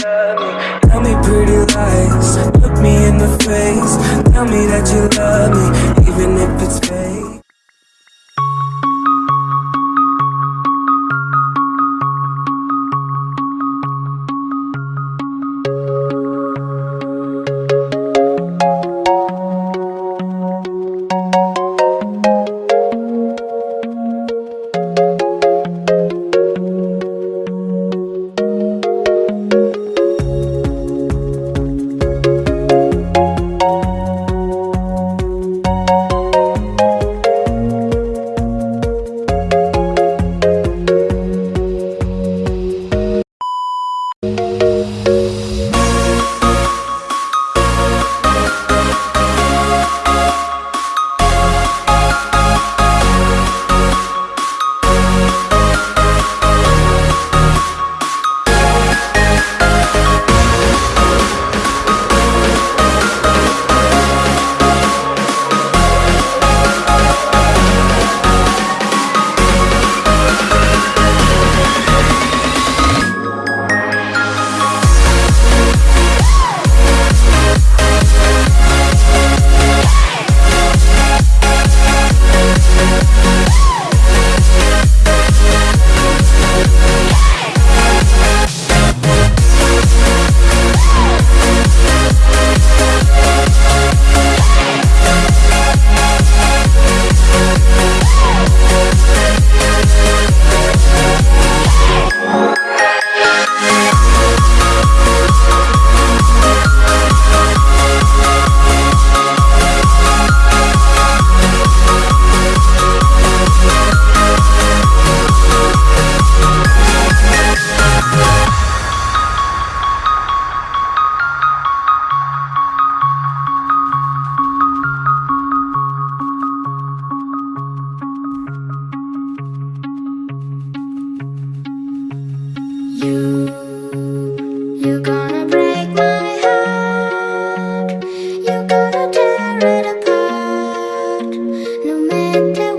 Tell me pretty lies, look me in the face. Tell me that you love me, No matter